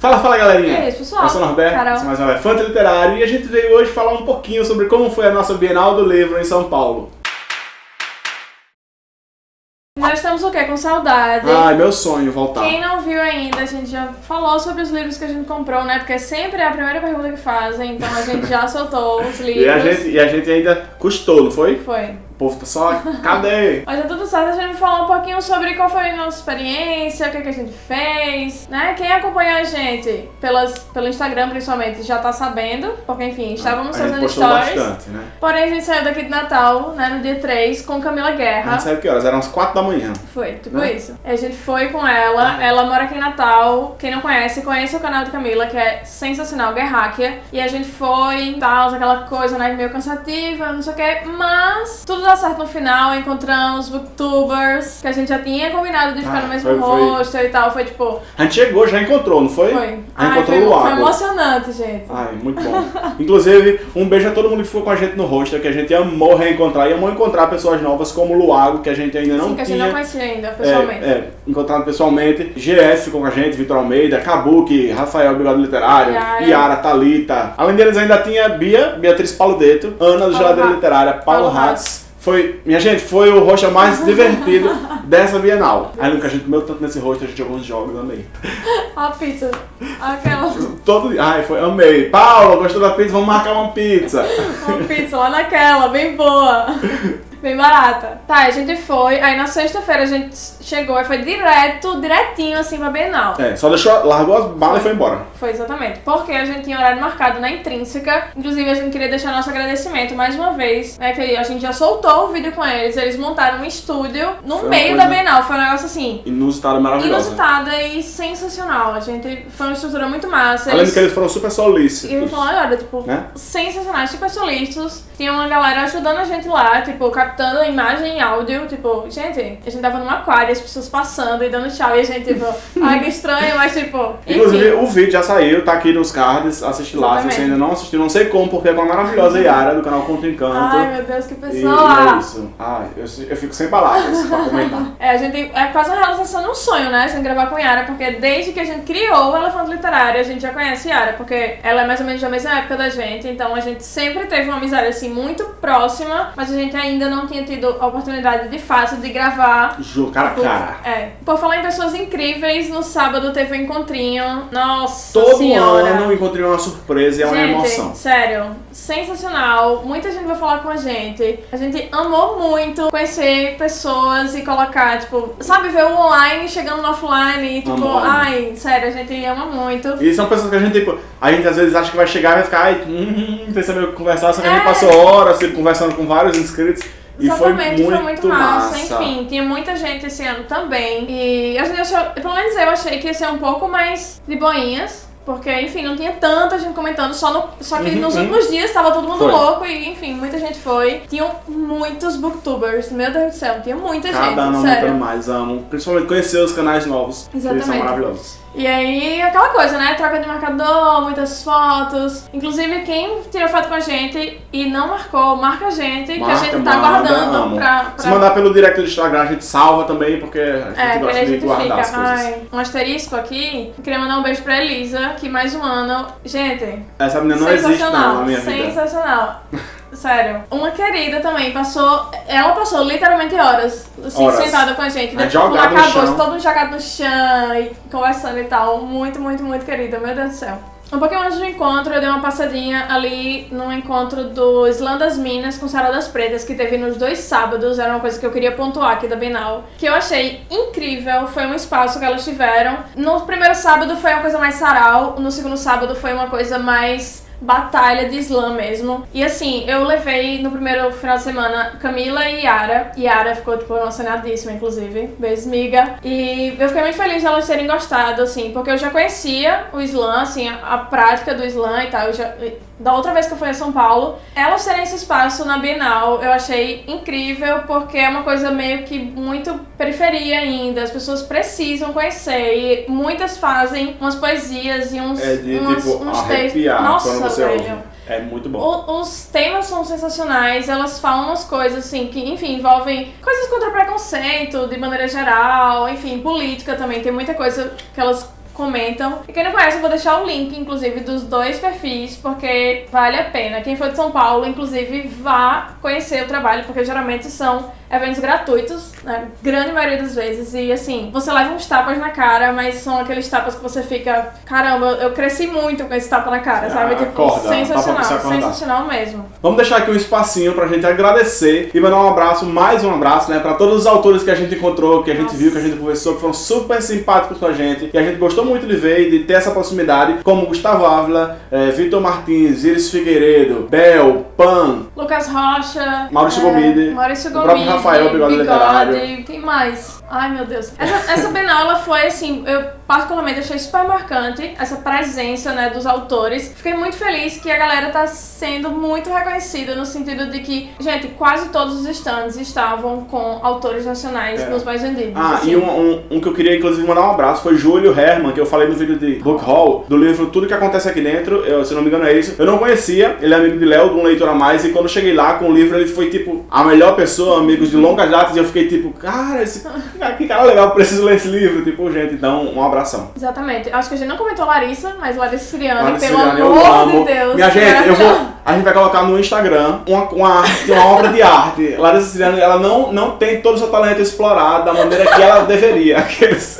Fala, fala galerinha! E aí, pessoal? Eu sou o Norberto, Carol. sou mais um elefante literário e a gente veio hoje falar um pouquinho sobre como foi a nossa Bienal do Livro em São Paulo. Nós estamos o quê? Com saudade. Ai, meu sonho voltar. Quem não viu ainda, a gente já falou sobre os livros que a gente comprou, né? Porque sempre é a primeira pergunta que fazem, então a gente já soltou os livros. E a, gente, e a gente ainda custou, não foi? Foi. Povo tá só, cadê? Mas é tudo certo, a gente vai falar um pouquinho sobre qual foi a nossa experiência, o que, que a gente fez, né? Quem acompanha a gente pelas, pelo Instagram, principalmente, já tá sabendo, porque, enfim, estávamos a gente fazendo stories. bastante, né? Porém, a gente saiu daqui de Natal, né, no dia 3, com Camila A Guerra. gente sabe que horas? Eram umas 4 da manhã. Foi, tipo Né? isso. A gente foi com ela, ela mora aqui em Natal. Quem não conhece, conheça o canal de Camila, que é sensacional, Guerráquia. E a gente foi, tal, aquela coisa, né, meio cansativa, não sei o que. Mas tudo dá certo no final, encontramos booktubers, que a gente já tinha combinado de ficar Ah, no mesmo foi- foi- hostel e tal. Foi tipo, A gente chegou, já encontrou, não foi? foi. A gente Ai, encontrou foi, o foi emocionante, gente. Ai, muito bom. Inclusive, um beijo a todo mundo que ficou com a gente no hostel, que a gente amou reencontrar e amou encontrar pessoas novas como o Luago, que a gente ainda não Sim, que a gente tinha. não conhecia ainda, pessoalmente. É, é, encontrado pessoalmente. GS ficou com a gente, Vitor Almeida, Kabuki, Rafael Bigode Literário, Yara. Yara, Thalita. Além deles ainda tinha Bia, Beatriz Paludeto, Ana do Geladeira. Literária, Paulo Paulo Hatz. Foi, minha gente, foi o rosto mais divertido dessa Bienal. Aí nunca a gente comeu tanto nesse rosto, a gente jogou uns jogos, amei. A pizza. Aquela. Todo ai, foi, amei. Paulo, gostou da pizza? Vamos marcar uma pizza. Uma pizza lá naquela, bem boa. Bem barata. Tá, a gente foi. Aí na sexta-feira a gente chegou e foi direto, direitinho assim pra Bienal. É, só deixou, largou as balas e foi embora. Foi exatamente. Porque a gente tinha horário marcado na intrínseca. Inclusive, a gente queria deixar nosso agradecimento mais uma vez. Né, que a gente já soltou o vídeo com eles. Eles montaram um estúdio no Foi meio da Bienal. Foi um negócio assim. Inusitada, maravilhosa. Inusitada e sensacional. A gente foi uma estrutura muito massa. Além de que eles foram super E eu solícitos. falando agora, tipo, Né? sensacionais, super solistas. Tinha uma galera ajudando a gente lá, tipo, captando a imagem e áudio. Tipo, gente, a gente tava num aquário, as pessoas passando e dando tchau. E a gente, tipo, ai que estranho, mas tipo. Inclusive, enfim. o vídeo já saiu, tá aqui nos cards, assiste lá. Se você ainda não assistiu, não sei como, porque é com a maravilhosa Yara do canal Conto Encanto. Ai, meu Deus, que e, e pessoa! é isso. Ai, eu, eu fico sem palavras pra comentar. É, a gente é quase uma realização de um sonho, né? Gente gravar com Yara, porque desde que a gente criou o Elefante Literário, a gente já conhece Yara, porque ela é mais ou menos da mesma época da gente, então a gente sempre teve uma amizade assim muito próxima, mas a gente ainda não tinha tido a oportunidade de fato de gravar Juro, cara a Por- cara. É. Por falar em pessoas incríveis, no sábado teve um encontrinho. Nossa Todo senhora. ano encontrei uma surpresa e é uma emoção. sério, sensacional. Muita gente vai falar com a gente. A gente amou muito conhecer pessoas e colocar, tipo, sabe, ver o online chegando no offline. e, Tipo, Amor. ai, sério, a gente ama muito. E são pessoas que a gente, tipo, a gente às vezes acha que vai chegar e vai ficar, ai, hum, saber o que conversar, só que a gente É. passou horas tipo, conversando com vários inscritos e Exatamente, foi muito, massa. massa. Enfim, tinha muita gente esse ano também. E a gente achou, pelo menos eu achei que ia ser um pouco mais de boinhas. Porque, enfim, não tinha tanta gente comentando, só, no, só que Uhum, nos uhum. últimos dias tava todo mundo Foi. louco e, enfim, muita gente foi. Tinham muitos booktubers, meu Deus do céu, tinha muita Cada gente, ano sério. aumentando mais, amo. Principalmente conhecer os canais novos, que eles são Exatamente. maravilhosos. E aí, aquela coisa, né? Troca de marcador, muitas fotos. Inclusive, quem tirou foto com a gente e não marcou, marca a gente, que a Marca, gente tá manda, guardando amo. pra, Se pra mandar pelo direct do Instagram, a gente salva também, porque a gente É, gosta de guardar as fica. coisas. Ai, um asterisco aqui. Eu queria mandar um beijo pra Elisa, que mais um ano. Gente, Essa menina não existe não na minha vida. sensacional. Sério. Uma querida também passou. Ela passou literalmente horas, assim, Horas. sentada com a gente. Aí Depois, jogado quando no acabou, chão. todo mundo jogado no chão e conversando e tal. Muito, muito, muito querida. Meu Deus do céu. Um pouquinho antes do encontro, eu dei uma passadinha ali no encontro do Islã das Minas com Sara das Pretas, que teve nos dois sábados. Era uma coisa que eu queria pontuar aqui da Bienal. Que eu achei incrível, foi um espaço que elas tiveram. No primeiro sábado foi uma coisa mais sarau, no segundo sábado foi uma coisa mais batalha de slam mesmo. E assim, eu levei no primeiro final de semana Camila e Yara. Yara ficou, tipo, emocionadíssima, inclusive. Beijo, miga. E eu fiquei muito feliz de elas terem gostado, assim, porque eu já conhecia o slam, assim, a, a prática do slam e tal. Eu já, da outra vez que eu fui a São Paulo, elas terem esse espaço na Bienal, eu achei incrível, porque é uma coisa meio que muito periferia ainda. As pessoas precisam conhecer. E muitas fazem umas poesias e uns, É de, umas- tipo, uns textos. Nossa, você ouve. É muito bom. O- os temas são sensacionais, elas falam umas coisas assim que, enfim, envolvem coisas contra preconceito de maneira geral, enfim, política também, tem muita coisa que elas comentam. E quem não conhece, eu vou deixar o link, inclusive, dos dois perfis, porque vale a pena. Quem for de São Paulo, inclusive, vá conhecer o trabalho, porque geralmente são eventos gratuitos, na grande maioria das vezes. E assim, você leva uns tapas na cara, mas são aqueles tapas que você fica, caramba, eu cresci muito com esse tapa na cara, Ah, sabe? Tipo, acorda, sensacional, sensacional mesmo. Vamos deixar aqui um espacinho pra gente agradecer e mandar um abraço, mais um abraço, né, pra todos os autores que a gente encontrou, que a gente Nossa. viu, que a gente conversou, que foram super simpáticos com a gente, e a gente gostou muito de ver e de ter essa proximidade, como Gustavo Ávila, eh, Vitor Martins, Iris Figueiredo, Bel, Pan, Lucas Rocha. Maurício é, Gomide, Maurício Gomide. Rafael Bigode Literário. Quem mais? Ai, meu Deus. Essa, essa Bienal, ela foi assim, eu particularmente achei super marcante essa presença, né, dos autores. Fiquei muito feliz que a galera tá sendo muito reconhecida no sentido de que, gente, quase todos os stands estavam com autores nacionais É. nos mais vendidos. Ah, assim. e um, um- um que eu queria inclusive mandar um abraço foi Júlio Herman, que eu falei no vídeo de Book Hall, do livro Tudo que Acontece Aqui Dentro, eu, se não me engano é isso. Eu não conhecia, ele é amigo de Léo, de um leitor a mais, e quando eu cheguei lá com o livro, ele foi tipo a melhor pessoa, amigos de longas datas, e eu fiquei tipo, cara, esse cara, que cara legal, preciso ler esse livro. Tipo, gente, então um abração. Exatamente. Acho que a gente não comentou Larissa, mas Larissa Siriani, Larissa pelo Siriani, amor amo. de Deus. Minha gente, eu vou. A gente vai colocar no Instagram uma, uma, arte, uma obra de arte. Larissa Siriani, ela não, não tem todo o seu talento explorado da maneira que ela deveria. Aqueles,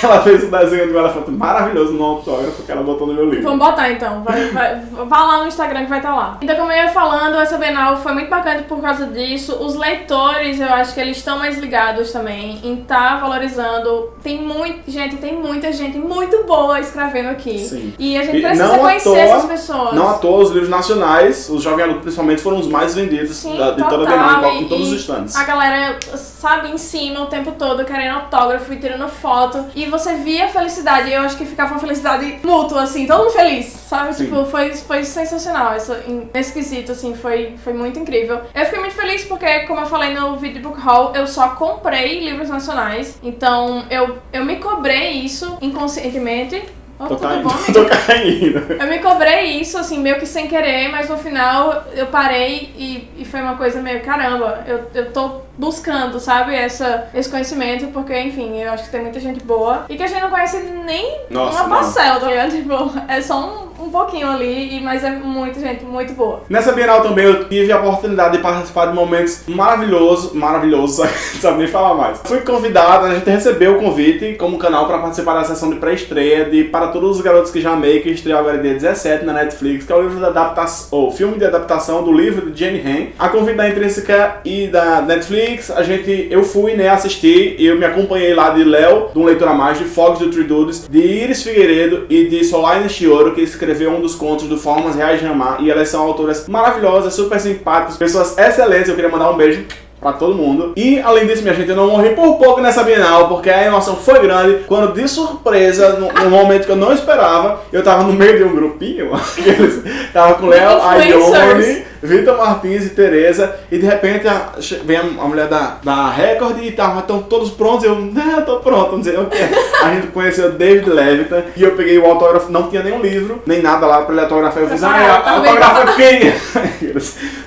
que ela fez o desenho de um elefante maravilhoso no autógrafo que ela botou no meu livro. Vamos botar então, vai, vai, vá lá no Instagram que vai estar lá. Então, como eu ia falando, essa Bienal foi muito bacana por causa disso. Os leitores, eu acho que eles estão mais ligados também em estar valorizando. Tem muito, gente, tem muita gente muito boa escrevendo aqui. Sim. E a gente precisa conhecer toa- essas pessoas. Não à toa, os livros nacionais, os Jovem Adulto principalmente, foram os mais vendidos Sim, da- de toda a total, Bienal, em, todos os stands. A galera, sabe, em cima o tempo todo, querendo autógrafo e tirando foto. E você via a felicidade. E eu acho que ficava uma felicidade mútua, assim, todo mundo feliz, sabe? Sim. Tipo, foi, foi sensacional. Isso, nesse quesito, assim, foi, foi muito incrível. Eu fiquei muito feliz porque, como eu falei no vídeo book haul, eu só comprei livros nacionais. Então, eu, eu me cobrei isso inconscientemente. Oh, Tô caindo. bom? Tô caindo. Eu me cobrei isso, assim, meio que sem querer, mas no final eu parei e, e foi uma coisa meio, caramba, eu, eu tô buscando, sabe, essa, esse conhecimento, porque, enfim, eu acho que tem muita gente boa e que a gente não conhece nem Nossa, uma parcela, tá ligado? Tipo, é só um, um pouquinho ali, e- mas é muita gente muito boa. Nessa Bienal também eu tive a oportunidade de participar de momentos maravilhosos, maravilhosos, sabe nem falar mais. Fui convidado, a gente recebeu o convite como canal para participar da sessão de pré-estreia de Para Todos os Garotos que Já Amei, que estreou agora dia 17 na Netflix, que é o livro da adaptação, ou filme de adaptação do livro de Jane Han. A convite da Intrínseca e da Netflix, a gente, eu fui, né, assistir eu me acompanhei lá de Léo, de um leitor a mais, de Fox do Three Dudes, de Iris Figueiredo e de Solaine Chioro, que escreveu um dos contos do Formas Reais de Amar, e elas são autoras maravilhosas, super simpáticas, pessoas excelentes, eu queria mandar um beijo pra todo mundo. E além disso, minha gente, eu não morri por pouco nessa Bienal, porque a emoção foi grande, quando de surpresa, num, num momento que eu não esperava, eu tava no meio de um grupinho, aqueles, tava com Léo, a. Ione, Vitor Martins e Tereza, e de repente a- vem a, a mulher da, da Record e tava tão todos prontos, eu, não, tô pronto, não sei o que. A gente conheceu David Levitan e eu peguei o autógrafo, não tinha nenhum livro, nem nada lá pra ele autografar. Eu fiz, ah, tá autógrafo quem?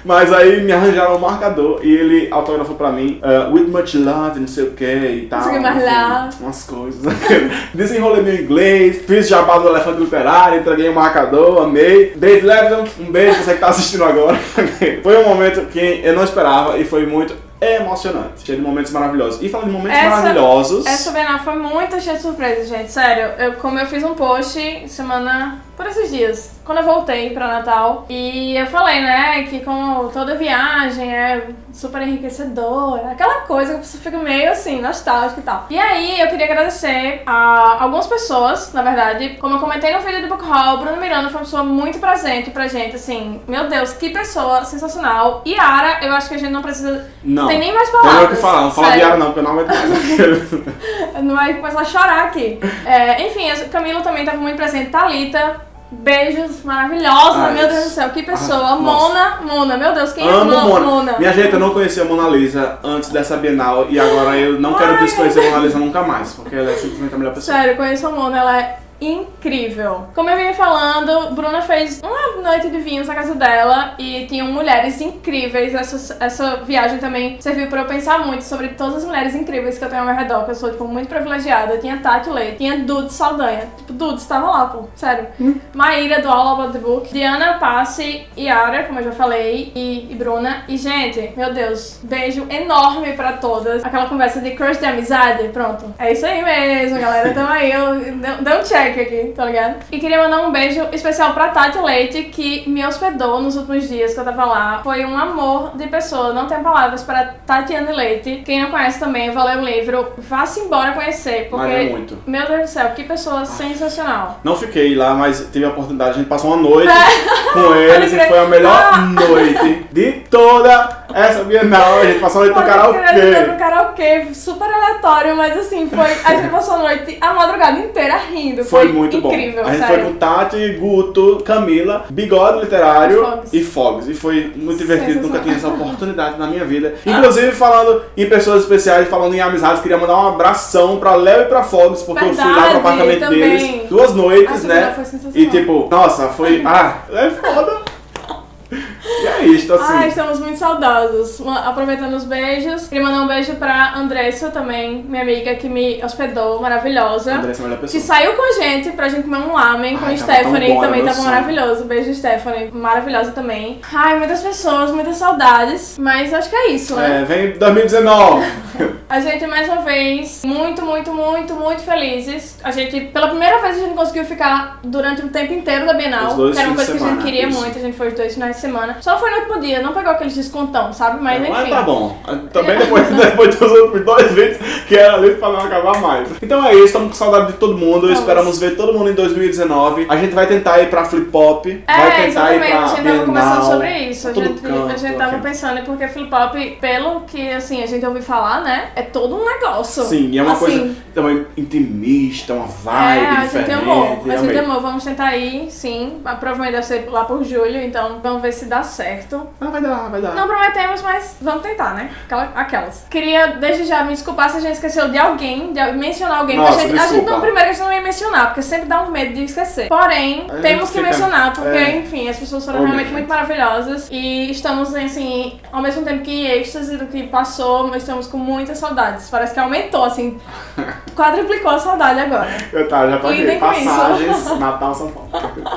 Mas aí me arranjaram um marcador e ele autografou pra mim, uh, with much love, não sei o que e tal. O lá. Umas coisas. Desenrolei meu inglês, fiz jabá do elefante literário, entreguei um marcador, amei. David Levitan, um beijo pra você que tá assistindo agora. foi um momento que eu não esperava e foi muito emocionante, cheio de momentos maravilhosos. E falando de momentos Essa- maravilhosos. Essa Bienal foi muito cheia de surpresas, gente. Sério, eu, como eu fiz um post semana por esses dias, quando eu voltei pra Natal, e eu falei, né, que como toda viagem é super enriquecedora, aquela coisa que você fica meio assim, nostálgico e tal. E aí eu queria agradecer a algumas pessoas, na verdade, como eu comentei no vídeo do Book Hall, Bruno Miranda foi uma pessoa muito presente pra gente, assim, meu Deus, que pessoa sensacional. E Ara, eu acho que a gente não precisa. Não. Tem nem mais palavras. o que falar, não fala ar não, porque eu não aguento mais. Não vai começar a chorar aqui. É, enfim, a Camila também estava muito presente. Thalita, beijos maravilhosos. Ai, meu Deus do céu, que pessoa. ah. Mona, Mona, meu Deus, quem é Amo Mona? Mona. Mona? Minha gente, eu não conhecia a Mona Lisa antes dessa Bienal e agora eu não quero Ai, desconhecer a Mona Lisa nunca mais, porque ela é simplesmente a melhor pessoa. Sério, eu conheço a Mona, ela é incrível. Como eu vinha falando, Bruna fez uma noite de vinhos na casa dela e tinham mulheres incríveis. Essa, essa viagem também serviu pra eu pensar muito sobre todas as mulheres incríveis que eu tenho ao meu redor, que eu sou, tipo, muito privilegiada. Tinha Tati Leite, tinha Dudes Saldanha. Tipo, Dudes tava lá, pô, sério. Maíra do All About the Book, Diana Passe, Yara, como eu já falei, e, e Bruna. E, gente, meu Deus, beijo enorme pra todas. Aquela conversa de crush de amizade, pronto. É isso aí mesmo, galera. Tamo aí, eu dei um check aqui, tá ligado? E queria mandar um beijo especial pra Tati Leite, que me hospedou nos últimos dias que eu tava lá. Foi um amor de pessoa, não tenho palavras para Tatiana Leite. Quem não conhece também, valeu o livro. Vá-se embora conhecer, porque. Valeu muito. Meu Deus do céu, que pessoa sensacional. Não fiquei lá, mas tive a oportunidade. A gente passou uma noite É. com eles e foi a melhor Ah. noite de toda essa Bienal. A gente passou a noite no crer, a gente foi karaokê. pro karaokê, super aleatório, mas assim, foi. A gente passou a noite, a madrugada inteira rindo. Foi muito incrível, bom. A gente sério. foi com Tati, Guto, Camila, Bigode Literário E Fogs. e foi muito divertido, nunca tinha essa oportunidade na minha vida. Inclusive, falando em pessoas especiais, falando em amizades, queria mandar um abração pra Léo e pra Fogs, porque eu fui lá pro Verdade, apartamento deles duas noites, Ah, né? foi. E tipo, nossa, foi. Ah, é foda. E é isto, assim. Ai, estamos muito saudosos. Aproveitando os beijos, queria mandar um beijo pra Andressa também, minha amiga que me hospedou, maravilhosa. Andressa é a melhor Que pessoa. saiu com a gente pra gente comer um lamen com Ai, a tava Stephanie, era também tava sonho. maravilhoso. Beijo, Stephanie, maravilhosa também. Ai, muitas pessoas, muitas saudades, mas acho que é isso, né? É, vem 2019. A gente, mais uma vez, muito, muito, muito, muito felizes. A gente, pela primeira vez, a gente conseguiu ficar durante o tempo inteiro da Bienal. Que era uma coisa que a gente queria isso. muito. A gente foi os dois finais de semana. Só foi no último dia, não pegou aqueles descontão, sabe? Mas enfim. Mas tá bom. Também depois, depois dos outros dois vídeos que era ali pra não acabar mais. Então é isso, estamos com saudade de todo mundo. Vamos. Esperamos ver todo mundo em 2019. A gente vai tentar ir pra Flip Pop. vai É, tentar exatamente, ir pra a gente tava Bienal, conversando sobre isso. A pra todo gente, canto, a gente tava pensando, porque Flip Pop, pelo que assim, a gente ouviu falar, né? É todo um negócio. Sim, e é uma Assim, coisa também intimista, uma vibe É, a diferente. gente amou, a gente amou. Vamos tentar ir, sim. A Provavelmente deve ser lá por julho, então vamos ver se dá certo. Ah, vai dar, vai dar. Não prometemos, mas vamos tentar, né? Aquela- aquelas. Queria desde já me desculpar se a gente esqueceu de alguém, de mencionar alguém. Nossa, a gente, a gente não, primeiro a gente não ia mencionar, porque sempre dá um medo de esquecer. Porém, temos que fica- mencionar, porque, é. enfim, as pessoas foram realmente muito maravilhosas. E estamos, assim, ao mesmo tempo que êxtase do que passou, mas estamos com muitas saudades. Parece que aumentou, assim, quadruplicou a saudade agora. Eu tá, já com Passagens. Natal, São Paulo.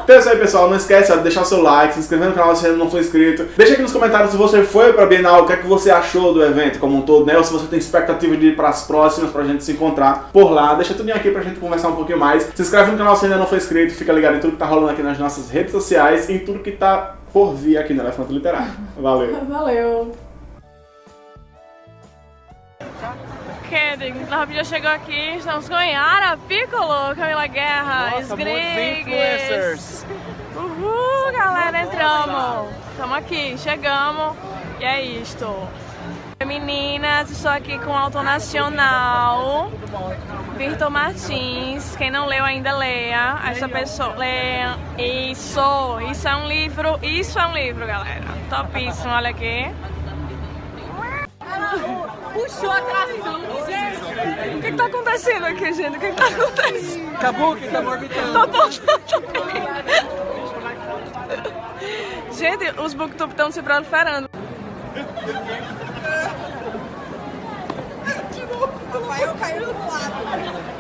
Então é isso aí, pessoal. Não esquece de deixar o seu like, se inscrever no canal se ainda não for inscrito. Deixa aqui nos comentários se você foi pra Bienal, o que é que você achou do evento como um todo, né? Ou se você tem expectativa de ir pras próximas pra gente se encontrar por lá. Deixa tudo aqui pra gente conversar um pouquinho mais. Se inscreve no canal se ainda não for inscrito. Fica ligado em tudo que tá rolando aqui nas nossas redes sociais e em tudo que tá por vir aqui no Elefante Literário. Valeu. Valeu. Kidding. Já chegou aqui, estamos com Yara Piccolo, Camila Guerra, Nossa, Sgriggs. influencers. Uhul, galera, entramos. Estamos aqui, chegamos e é isto. Meninas, estou aqui com o autor nacional, Vitor Martins. Quem não leu ainda, leia. Essa pessoa, leia. Isso, isso é um livro, isso é um livro, galera. Topíssimo, olha aqui. Puxou a atração. O que, que tá acontecendo aqui, gente? O que, que tá acontecendo? Acabou que tá orbitando. Tô voltando Gente, os booktube estão se proliferando. Rafael caiu do lado.